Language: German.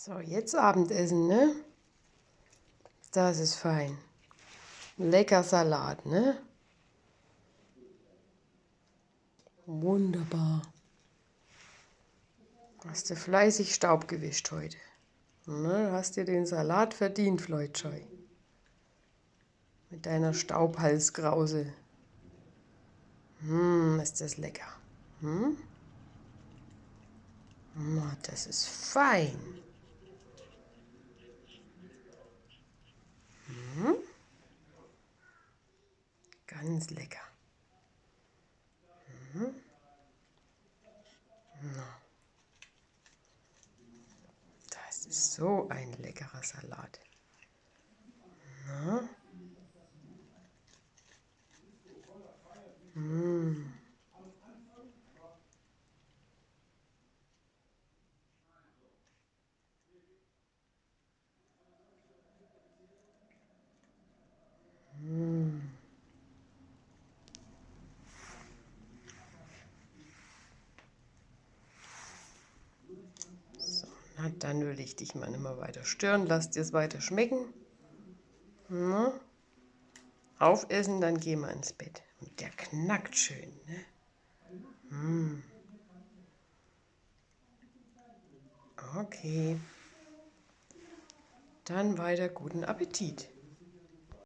So, jetzt Abendessen, ne? Das ist fein. Lecker Salat, ne? Wunderbar. Hast du fleißig Staub gewischt heute. Ne? Hast dir den Salat verdient, Floydscheu. Mit deiner Staubhalsgrause. Hm, ist das lecker. Hm? Oh, das ist fein. Hm? Ganz lecker. Hm? Das ist so ein leckerer Salat. Na? Na, dann will ich dich mal nicht mehr weiter stören. Lass dir es weiter schmecken. Na? Aufessen, dann gehen wir ins Bett. Und der knackt schön, ne? Mm. Okay. Dann weiter guten Appetit.